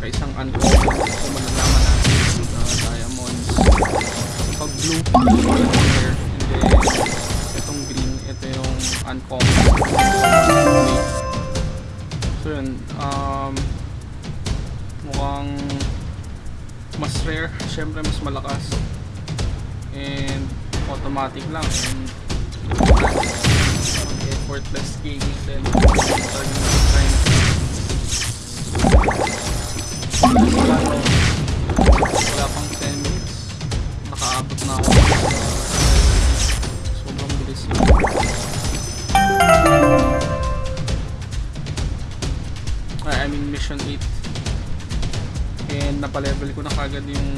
rare saka isang uncommon. So malalaman natin uh, diamonds. Pag blue, rare. And then itong green, ito yung uncommon. So yun, um, mukhang mas rare, syempre mas malakas. And automatic lang. And parang effortless gaming din. Napalevel ko na kagad yung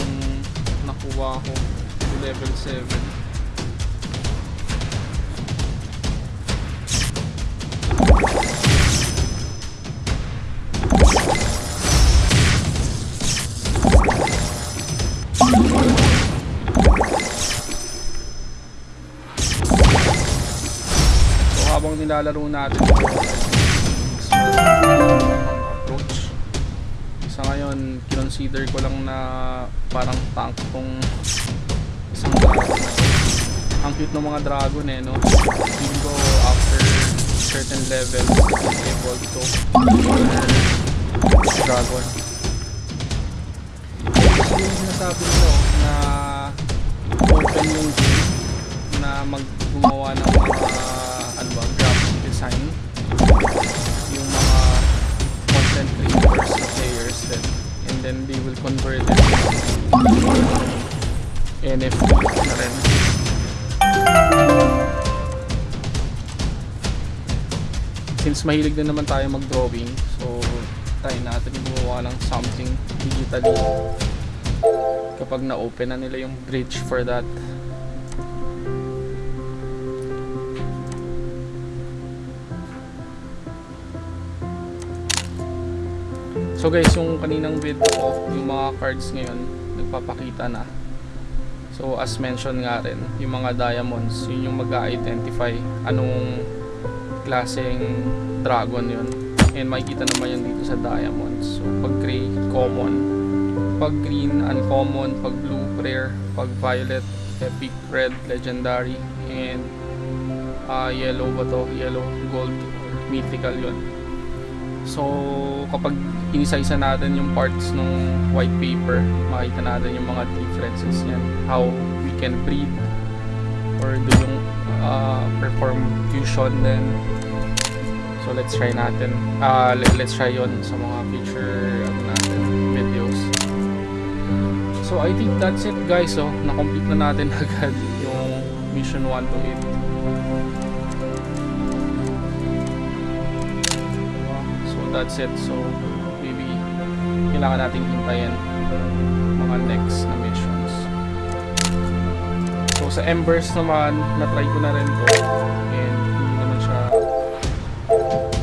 nakuha ko level 7 so habang nilalaro natin sa ngayon, kinonsider ko lang na parang tank tong isang dragon. Ang cute ng mga dragon eh, no? Feeling ko after certain level, evolve to dragon. Yung sinasabi nila oh, na mahilig din naman tayo mag drawing so try natin gumawa ng something digitally kapag na-open na nila yung bridge for that. So guys, yung kaninang video ko, yung mga cards ngayon, nagpapakita na. So as mentioned nga rin, yung mga diamonds, yun yung mag-identify anong klaseng dragon yun. And makikita naman yan dito sa diamonds. So pag gray, common. Pag green, uncommon. Pag blue, rare. Pag violet, epic, red, legendary. And uh, yellow ba to? Yellow, gold, mythical yun. So, kapag inisa-isa natin yung parts ng white paper, makita natin yung mga differences niyan. How we can breed or do yung uh, perform fusion then So, let's try natin. Uh, let, let's try yon sa mga future ano natin, videos. So, I think that's it guys. So, na-complete na natin agad yung mission 1 to 8. So that's it. So maybe kailangan nating hintayin mga next na missions. So sa Embers naman, na-try ko na rin to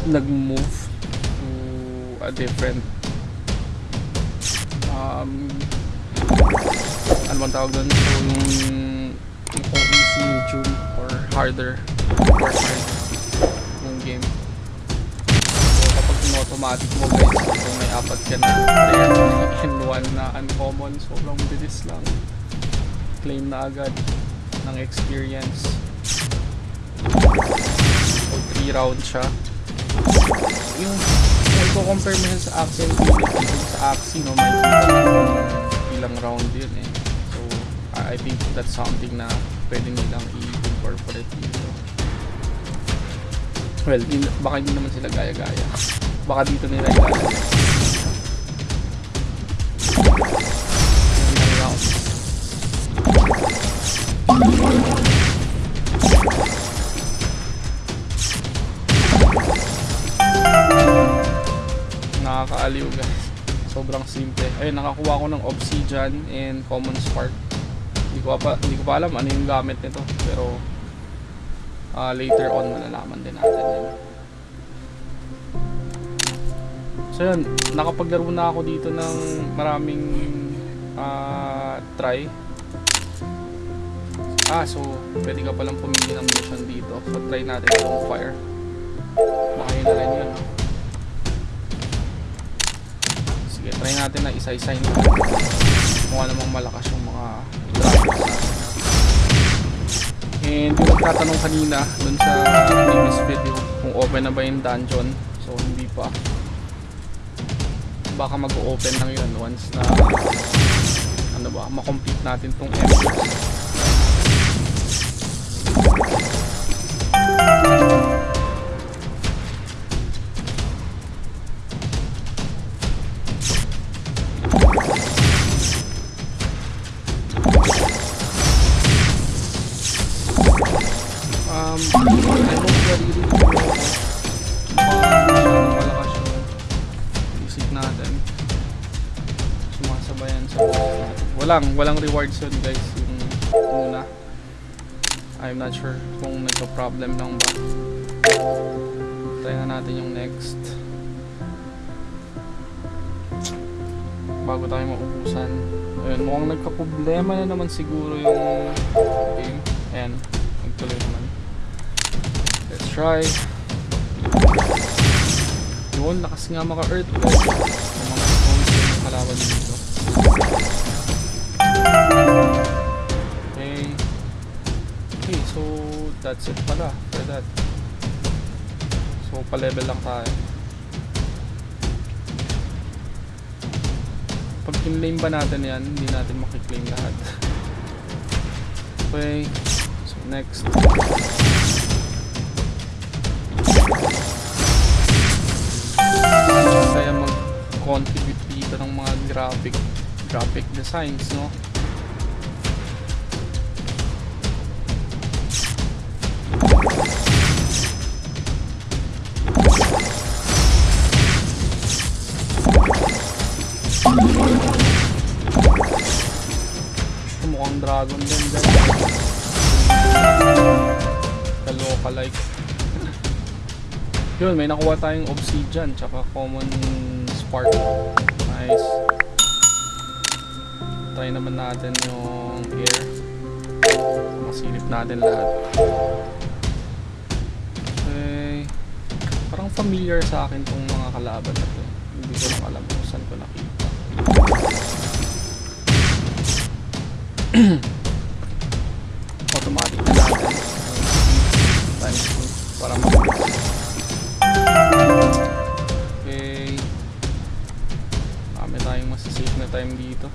nag-move to a different um ano bang tawag doon? So yung yung easy, medium, or harder or hard yung game. So kapag in-automatic mo guys, kung may apat ka na rare and one na uncommon, sobrang bilis lang. Claim na agad ng experience. So 3 rounds siya. Yung kung i-compare mo sa dun sa Axie, no, may ilang round yun eh. So, I think that's something na pwede nilang i-incorporate dito. Well, hindi, baka hindi naman sila gaya-gaya. Baka dito nila ilalagay. Nakakaaliw guys. Sobrang simple. Ayun, nakakuha ko ng obsidian and common spark. Hindi ko pa hindi ko pa alam ano yung gamit nito, pero ah, later on malalaman din natin yun. So yun, nakapaglaro na ako dito ng maraming ah, try. Ah, so pwede ka palang pumili ng mission dito. So try natin itong fire. Baka yun na rin yun. Try natin na isa-isa yun. Mukha namang malakas yung mga. And yung nagtatanong kanina dun sa previous video kung open na ba yung dungeon. So hindi pa. Baka mag-open lang yun once na ano ba, makomplete natin tong episode. Walang, walang rewards yun guys. Yung una. I'm not sure kung nagka-problem lang ba. Na natin yung next. Bago tayo maubusan. Ayun, mukhang nagka-problema na naman siguro yung game. Ayan, nagtuloy naman. Let's try. Yun, lakas nga maka-earth. Yung mga stones yung kalaban dito. That's it pala for that. So, pa-level lang tayo. Pag kinlaim ba natin yan, hindi natin makiklaim lahat. Okay. So, next. Kaya mag-contribute dito ng mga graphic graphic designs, no? Mukhang dragon din guys. Kaloka like. Yun, may nakuha tayong obsidian tsaka common spark. Nice. Try naman natin yung air. Masilip natin lahat. Okay. Parang familiar sa akin tong mga kalaban na to. Hindi ko alam kung saan ko nakita. Automatic na natin. Times 2 para mag Okay. Kami tayong masasave na time dito.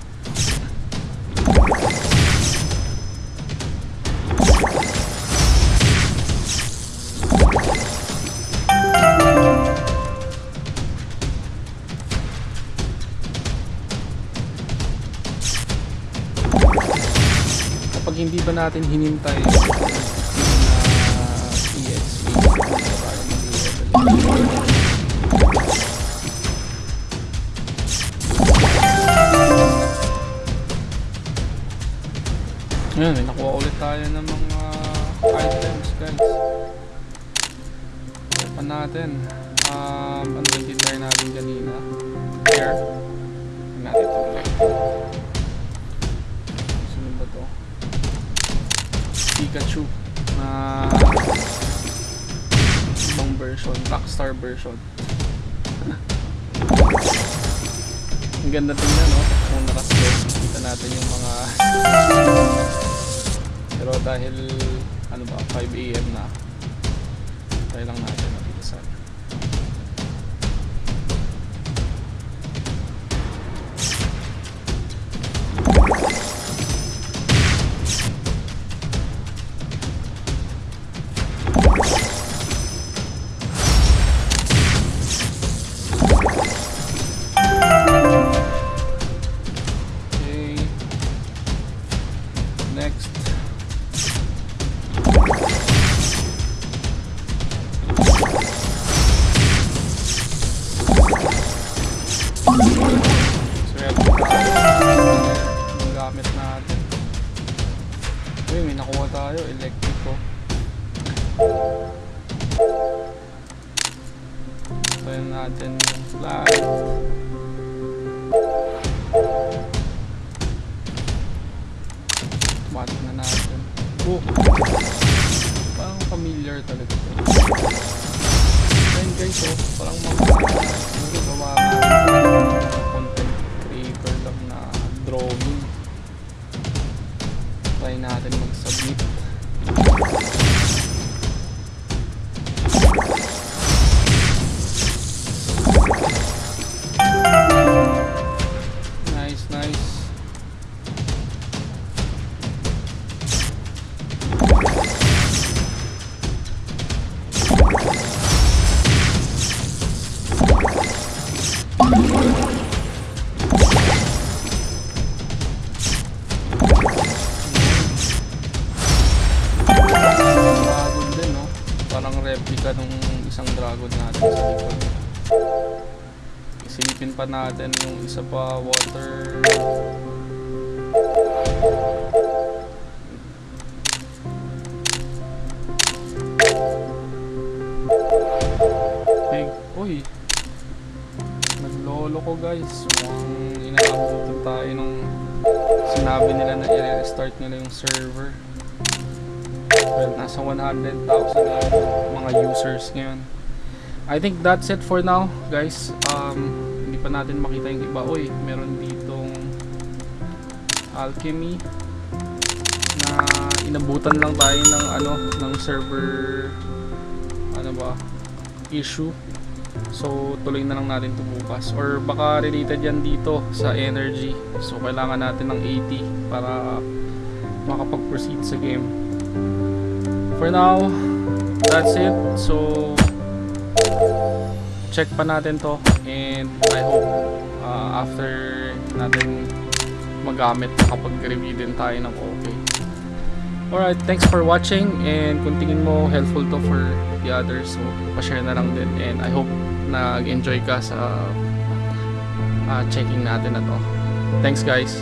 Natin hinintay na mag-level Ayan, nakuha ulit tayo ng mga items guys. Open natin. Um, ano yung tinry natin kanina? Tingnan natin ito ulit. Pikachu. Na ibang version. Rockstar version. Ang ganda tingnan no? Kung nakaslow, kita natin yung mga pero dahil ano ba 5 AM na try lang natin mabilisan Okay. Tayo. Electrico. So, yan natin yung flag. Automatic na natin. Oh! Parang familiar talaga. Ayun guys, oh. Parang mga replica nung isang dragon natin sa likod. Isilipin pa natin yung isa pa water. Big, uy. Naglolo ko guys. Mukhang inaabutan tayo nung sinabi nila na i-restart nila yung server. Well, nasa 100,000 na yung mga users ngayon. I think that's it for now, guys. Um, hindi pa natin makita yung iba. Uy, meron ditong alchemy na inabutan lang tayo ng ano, ng server ano ba, issue. So, tuloy na lang natin ito bukas. Or baka related yan dito sa energy. So, kailangan natin ng 80 para makapag-proceed sa game. For now, that's it. So, check pa natin to. And I hope uh, after natin magamit, makapag-review din tayo ng okay. Alright, thanks for watching and kung tingin mo helpful to for the others, so pa-share na lang din and I hope nag-enjoy ka sa uh, checking natin na to. Thanks guys!